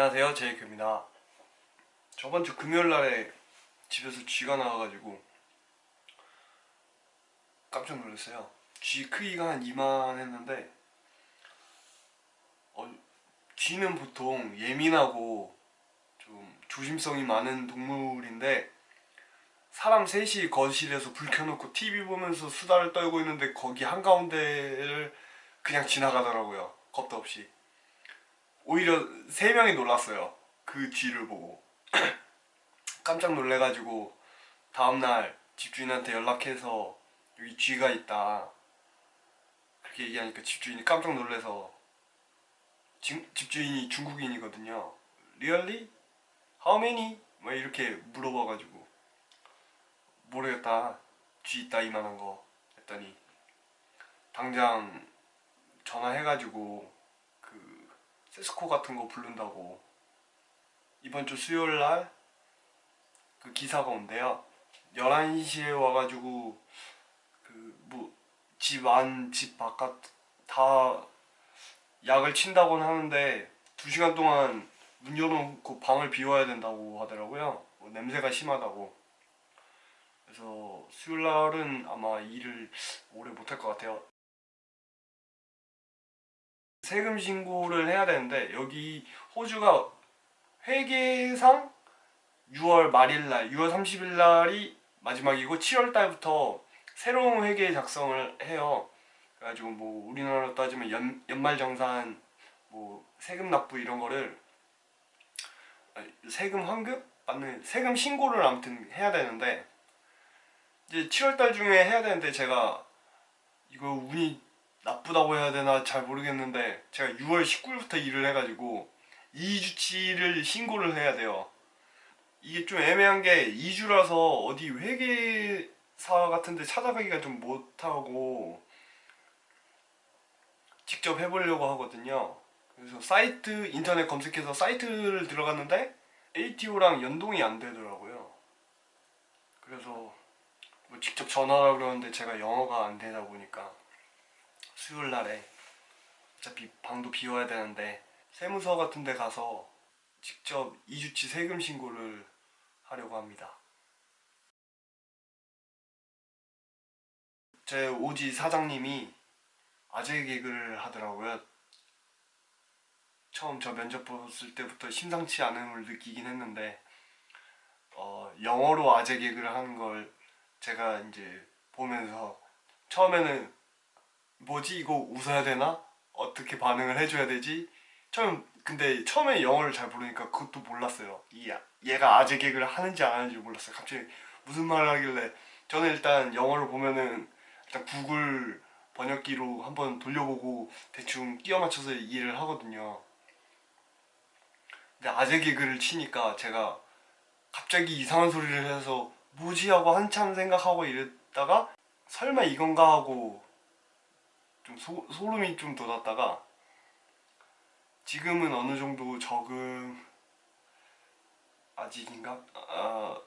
안녕하세요. 제이크입니다. 저번 주 금요일날에 집에서 쥐가 나와가지고 깜짝 놀랐어요. 쥐 크기가 한 이만 했는데 어, 쥐는 보통 예민하고 좀 조심성이 많은 동물인데 사람 셋이 거실에서 불 켜놓고 TV 보면서 수다를 떨고 있는데 거기 한가운데를 그냥 지나가더라고요. 겁도 없이 오히려 세 명이 놀랐어요. 그 쥐를 보고. 깜짝 놀래가지고 다음날 집주인한테 연락해서 여기 쥐가 있다. 그렇게 얘기하니까 집주인이 깜짝 놀래서 집, 집주인이 중국인이거든요. Really? How many? 막 이렇게 물어봐가지고. 모르겠다. 쥐 있다 이만한 거. 했더니 당장 전화해가지고 그 세스코 같은 거 부른다고. 이번 주 수요일 날 그 기사가 온대요. 11시에 와가지고 그뭐집 안 집 바깥 다 약을 친다고는 하는데 2시간 동안 문 열어놓고 방을 비워야 된다고 하더라고요. 뭐 냄새가 심하다고. 그래서 수요일 날은 아마 일을 오래 못할 것 같아요 세금 신고를 해야 되는데 여기 호주가 회계상 6월 말일날 6월 30일날이 마지막이고 7월달부터 새로운 회계 작성을 해요 그래가지고 뭐 우리나라로 따지면 연, 연말정산 뭐 세금 납부 이런 거를 세금 환급? 받는 세금 신고를 아무튼 해야 되는데 이제 7월달 중에 해야 되는데 제가 이거 운이 나쁘다고 해야 되나 잘 모르겠는데 제가 6월 19일부터 일을 해가지고 2주치를 신고를 해야 돼요. 이게 좀 애매한 게 2주라서 어디 회계사 같은데 찾아가기가 좀 못하고 직접 해보려고 하거든요. 그래서 사이트 인터넷 검색해서 사이트를 들어갔는데 ATO랑 연동이 안 되더라고요. 그래서 뭐 직접 전화하라 그러는데 제가 영어가 안 되다 보니까 수요일 날에 어차피 방도 비워야 되는데 세무서 같은 데 가서 직접 2주치 세금 신고를 하려고 합니다. 제 오지 사장님이 아재 개그를 하더라고요. 처음 저 면접 봤을 때부터 심상치 않음을 느끼긴 했는데 어, 영어로 아재 개그를 하는 걸 제가 이제 보면서 처음에는 뭐지? 이거 웃어야 되나? 어떻게 반응을 해줘야 되지? 처음 근데 처음에 영어를 잘 모르니까 그것도 몰랐어요. 이 얘가 아재 개그를 하는지 안 하는지 몰랐어요. 갑자기 무슨 말을 하길래. 저는 일단 영어를 보면은 일단 구글 번역기로 한번 돌려보고 대충 끼워 맞춰서 이해를 하거든요. 근데 아재 개그를 치니까 제가 갑자기 이상한 소리를 해서 뭐지? 하고 한참 생각하고 이랬다가 설마 이건가? 하고 좀 소, 소름이 좀 돋았다가 지금은 어느 정도 적응 아직인가? 아,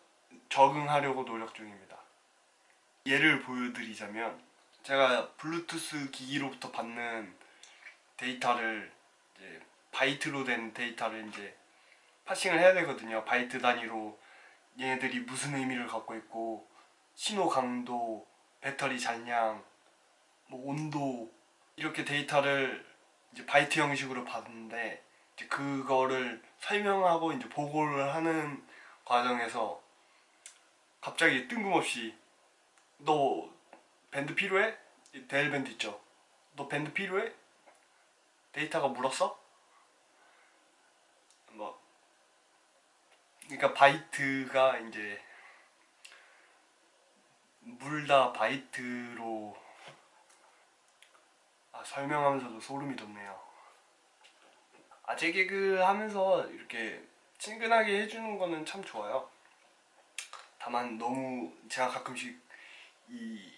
적응하려고 노력 중입니다 예를 보여드리자면 제가 블루투스 기기로부터 받는 데이터를 이제 바이트로 된 데이터를 이제 parsing을 해야 되거든요 바이트 단위로 얘네들이 무슨 의미를 갖고 있고 신호 강도, 배터리 잔량, 뭐 온도 이렇게 데이터를 이제 바이트 형식으로 받는데 이제 그거를 설명하고 이제 보고를 하는 과정에서 갑자기 뜬금없이 너 밴드 필요해? 대일밴드 있죠? 너 밴드 필요해? 데이터가 물었어? 뭐 그러니까 바이트가 이제 물다 바이트로 아, 설명하면서도 소름이 돋네요. 아재 개그 하면서 이렇게 친근하게 해주는 거는 참 좋아요. 다만 너무 제가 가끔씩 이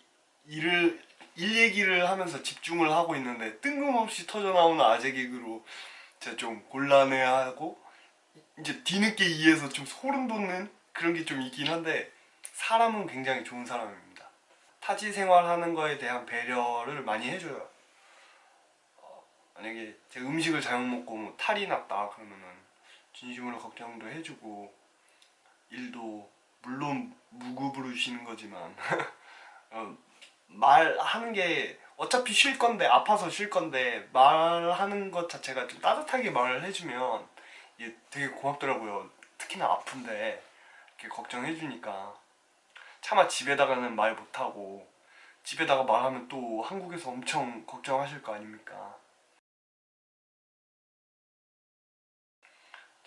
일을 일 얘기를 하면서 집중을 하고 있는데 뜬금없이 터져나오는 아재 개그로 제가 좀 곤란해하고 이제 뒤늦게 이해해서 좀 소름 돋는 그런 게 좀 있긴 한데 사람은 굉장히 좋은 사람입니다. 타지 생활하는 거에 대한 배려를 많이 해줘요. 어, 만약에 제 음식을 잘못 먹고 뭐 탈이 났다 그러면은 진심으로 걱정도 해주고 일도 물론 무급으로 쉬는 거지만 어, 말하는 게 어차피 쉴 건데 아파서 쉴 건데 말하는 것 자체가 좀 따뜻하게 말을 해주면 이게 되게 고맙더라고요. 특히나 아픈데 이렇게 걱정해 주니까 차마 집에다가는 말 못하고 집에다가 말하면 또 한국에서 엄청 걱정하실 거 아닙니까?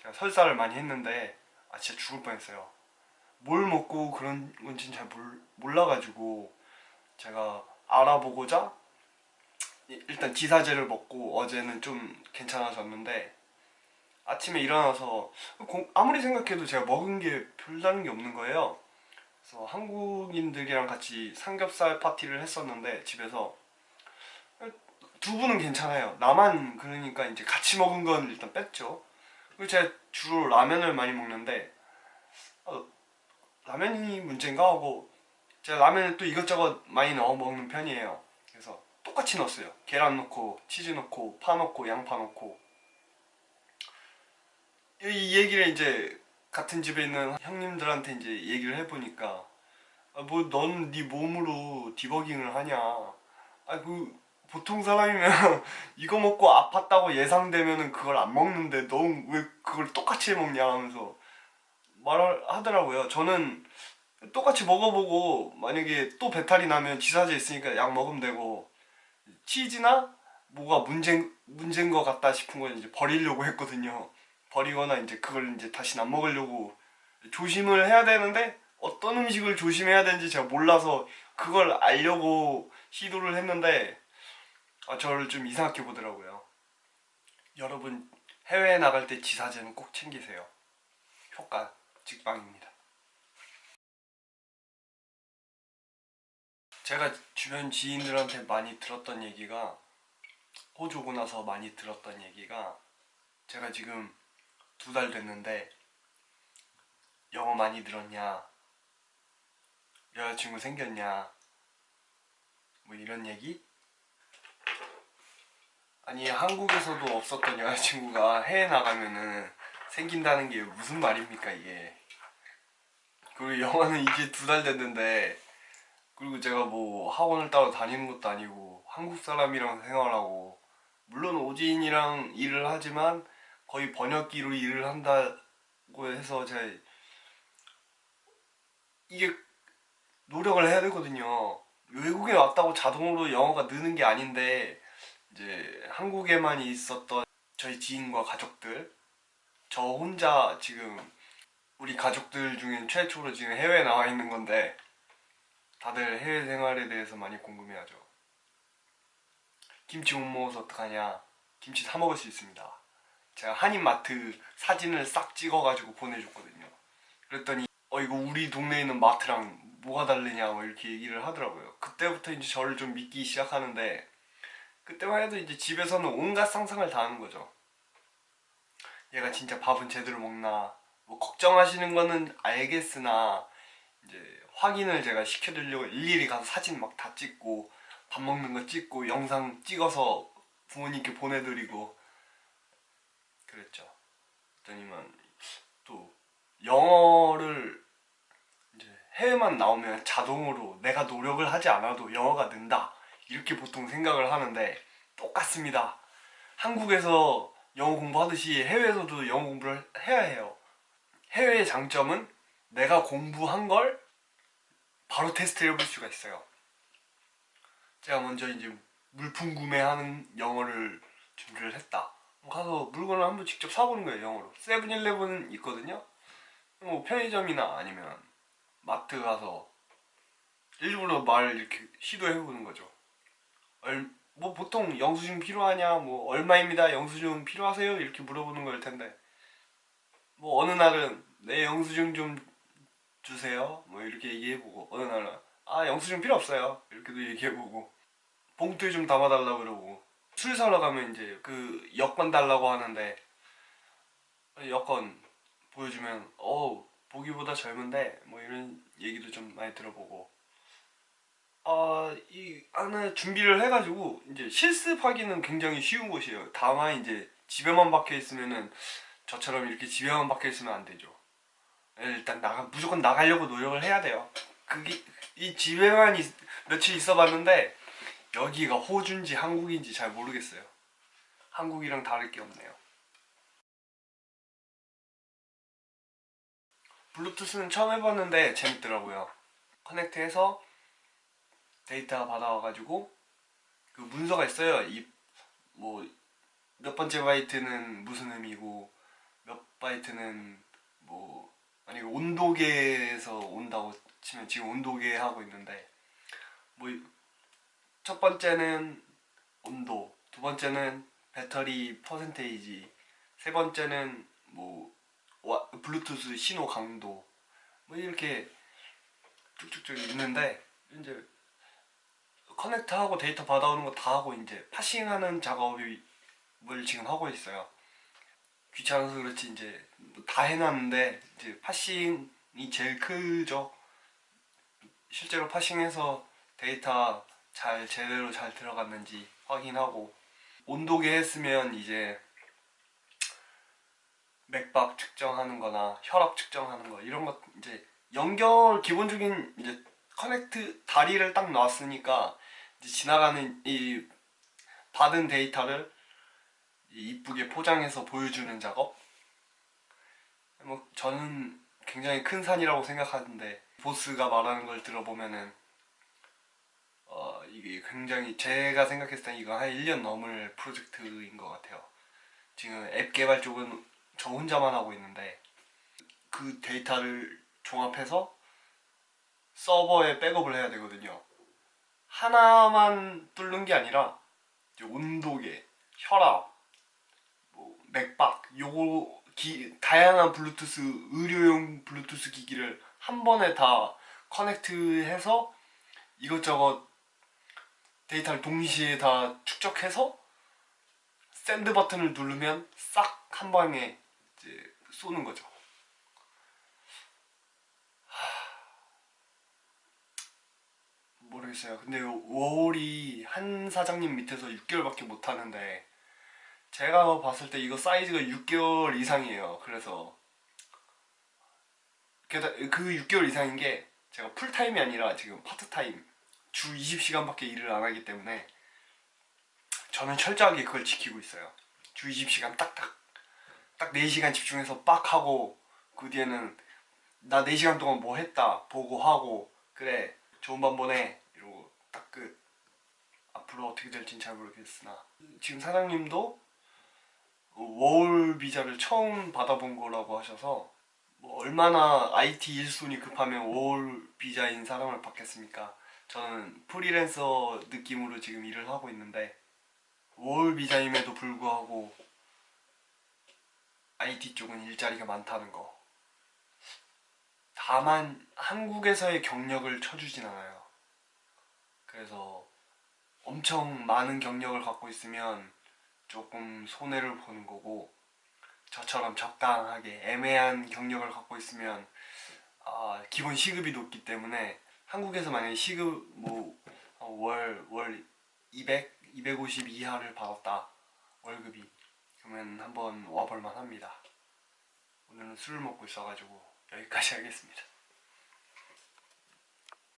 제가 설사를 많이 했는데 아 진짜 죽을 뻔했어요. 뭘 먹고 그런 건지는 잘 몰, 몰라가지고 제가 알아보고자 이- 일단 지사제를 먹고 어제는 좀 괜찮아졌는데 아침에 일어나서 공- 아무리 생각해도 제가 먹은 게 별다른 게 없는 거예요. 그래서 한국인들이랑 같이 삼겹살 파티를 했었는데 집에서 두 분은 괜찮아요. 나만 그러니까 이제 같이 먹은 건 일단 뺐죠. 그리고 제가 주로 라면을 많이 먹는데 어, 라면이 문제인가 하고 제가 라면에 또 이것저것 많이 넣어 먹는 편이에요. 그래서 똑같이 넣었어요. 계란 넣고 치즈 넣고 파 넣고 양파 넣고 이 얘기를 이제 같은 집에 있는 형님들한테 이제 얘기를 해보니까 아, 뭐넌 네 몸으로 디버깅을 하냐 아그 보통 사람이면 이거 먹고 아팠다고 예상되면은 그걸 안 먹는데 넌왜 그걸 똑같이 해 먹냐 하면서 말을 하더라고요 저는 똑같이 먹어보고 만약에 또 배탈이 나면 지사제 있으니까 약 먹으면 되고 치즈나 뭐가 문제 문제인 것 같다 싶은 건 이제 버리려고 했거든요. 버리거나 이제 그걸 이제 다시 안 먹으려고 조심을 해야 되는데 어떤 음식을 조심해야 되는지 제가 몰라서 그걸 알려고 시도를 했는데 아, 저를 좀 이상하게 보더라고요. 여러분 해외에 나갈 때 지사제는 꼭 챙기세요. 효과 직방입니다. 제가 주변 지인들한테 많이 들었던 얘기가 호주 오고 나서 많이 들었던 얘기가 제가 지금 두 달 됐는데 영어 많이 늘었냐 여자친구 생겼냐 뭐 이런 얘기 아니 한국에서도 없었던 여자친구가 해외 나가면은 생긴다는 게 무슨 말입니까 이게 그리고 영어는 이제 두 달 됐는데 그리고 제가 뭐 학원을 따로 다니는 것도 아니고 한국 사람이랑 생활하고 물론 오지인이랑 일을 하지만 거의 번역기로 일을 한다고 해서 제가 이게 노력을 해야 되거든요. 외국에 왔다고 자동으로 영어가 느는 게 아닌데 이제 한국에만 있었던 저희 지인과 가족들 저 혼자 지금 우리 가족들 중에 최초로 지금 해외에 나와 있는 건데 다들 해외 생활에 대해서 많이 궁금해하죠. 김치 못 먹어서 어떡하냐? 김치 사 먹을 수 있습니다. 제가 한인마트 사진을 싹 찍어가지고 보내줬거든요. 그랬더니 어 이거 우리 동네에 있는 마트랑 뭐가 다르냐 뭐 이렇게 얘기를 하더라고요. 그때부터 이제 저를 좀 믿기 시작하는데 그때만 해도 이제 집에서는 온갖 상상을 다 하는 거죠. 얘가 진짜 밥은 제대로 먹나 뭐 걱정하시는 거는 알겠으나 이제 확인을 제가 시켜드리려고 일일이 가서 사진 막 다 찍고 밥 먹는 거 찍고 영상 찍어서 부모님께 보내드리고 그랬죠. 그랬더니만 또 영어를 이제 해외만 나오면 자동으로 내가 노력을 하지 않아도 영어가 는다 이렇게 보통 생각을 하는데 똑같습니다. 한국에서 영어 공부하듯이 해외에서도 영어 공부를 해야 해요. 해외의 장점은 내가 공부한 걸 바로 테스트를 해볼 수가 있어요. 제가 먼저 이제 물품 구매하는 영어를 준비를 했다. 가서 물건을 한번 직접 사보는 거예요, 영어로. 세븐일레븐 있거든요. 뭐 편의점이나 아니면 마트 가서 일부러 말 이렇게 시도해보는 거죠. 얼, 뭐 보통 영수증 필요하냐, 뭐 얼마입니다, 영수증 필요하세요? 이렇게 물어보는 걸 텐데 뭐 어느 날은 내 영수증 좀 주세요. 뭐 이렇게 얘기해보고 어느 날은 아 영수증 필요 없어요. 이렇게도 얘기해보고 봉투에 좀 담아달라고 그러고 술 사러 가면 이제 그 여권 달라고 하는데 여권 보여주면 어 보기보다 젊은데 뭐 이런 얘기도 좀 많이 들어보고 아이 안에 준비를 해가지고 이제 실습하기는 굉장히 쉬운 곳이에요. 다만 이제 집에만 박혀 있으면은 저처럼 이렇게 집에만 박혀 있으면 안 되죠. 일단 나가 무조건 나가려고 노력을 해야 돼요. 그게 이 집에만 있- 며칠 있어봤는데 여기가 호주인지 한국인지 잘 모르겠어요. 한국이랑 다를 게 없네요. 블루투스는 처음 해봤는데 재밌더라고요. connect해서 데이터 받아와가지고 그 문서가 있어요. 이 뭐 몇 번째 바이트는 무슨 의미고 몇 바이트는 뭐 아니 온도계에서 온다고 치면 지금 온도계 하고 있는데 뭐 첫 번째는 온도, 두 번째는 배터리 퍼센테이지, 세 번째는 뭐 와- 블루투스 신호 강도 뭐 이렇게 쭉쭉쭉 있는데 이제 connect하고 데이터 받아오는 거 다 하고 이제 parsing하는 작업을 지금 하고 있어요. 귀찮아서 그렇지 이제 뭐다 해놨는데 이제 parsing이 제일 크죠. 실제로 parsing해서 데이터 잘 제대로 잘 들어갔는지 확인하고 온도계 했으면 이제 맥박 측정하는 거나 혈압 측정하는 거 이런 것 이제 연결 기본적인 이제 connect 다리를 딱 놨으니까 지나가는 이 받은 데이터를 이쁘게 포장해서 보여주는 작업? 뭐 저는 굉장히 큰 산이라고 생각하는데 보스가 말하는 걸 들어보면은 어 이게 굉장히 제가 생각했을 때 이거 한 1년 넘을 프로젝트인 것 같아요. 지금 앱 개발 쪽은 저 혼자만 하고 있는데 그 데이터를 종합해서 서버에 백업을 해야 되거든요 하나만 뚫는 게 아니라 온도계, 혈압, 뭐 맥박 요거 기, 다양한 블루투스 의료용 블루투스 기기를 한 번에 다 connect해서 이것저것 데이터를 동시에 다 축적해서 send 버튼을 누르면 싹 한 방에 이제 쏘는 거죠. 모르겠어요. 근데 워홀이 한 사장님 밑에서 6개월밖에 못 하는데 제가 봤을 때 이거 사이즈가 6개월 이상이에요. 그래서 그 6개월 이상인 게 제가 풀타임이 아니라 지금 파트타임 주 20시간밖에 일을 안 하기 때문에 저는 철저하게 그걸 지키고 있어요. 주 20시간 딱딱 딱 4시간 집중해서 빡 하고 그 뒤에는 나 4시간 동안 뭐 했다 보고 하고 그래 좋은 밤 보내 딱 끝 앞으로 어떻게 될진 잘 모르겠으나 지금 사장님도 워홀 비자를 처음 받아본 거라고 하셔서 뭐 얼마나 IT 일손이 급하면 워홀 비자인 사람을 받겠습니까 저는 프리랜서 느낌으로 지금 일을 하고 있는데 워홀 비자임에도 불구하고 IT 쪽은 일자리가 많다는 거. 다만 한국에서의 경력을 쳐주진 않아요. 그래서 엄청 많은 경력을 갖고 있으면 조금 손해를 보는 거고 저처럼 적당하게 애매한 경력을 갖고 있으면 아, 기본 시급이 높기 때문에 한국에서 만약에 시급 뭐월월 200, 250 이하를 받았다 월급이 그러면 한번 와볼만 합니다. 오늘은 술을 먹고 있어가지고 여기까지 하겠습니다.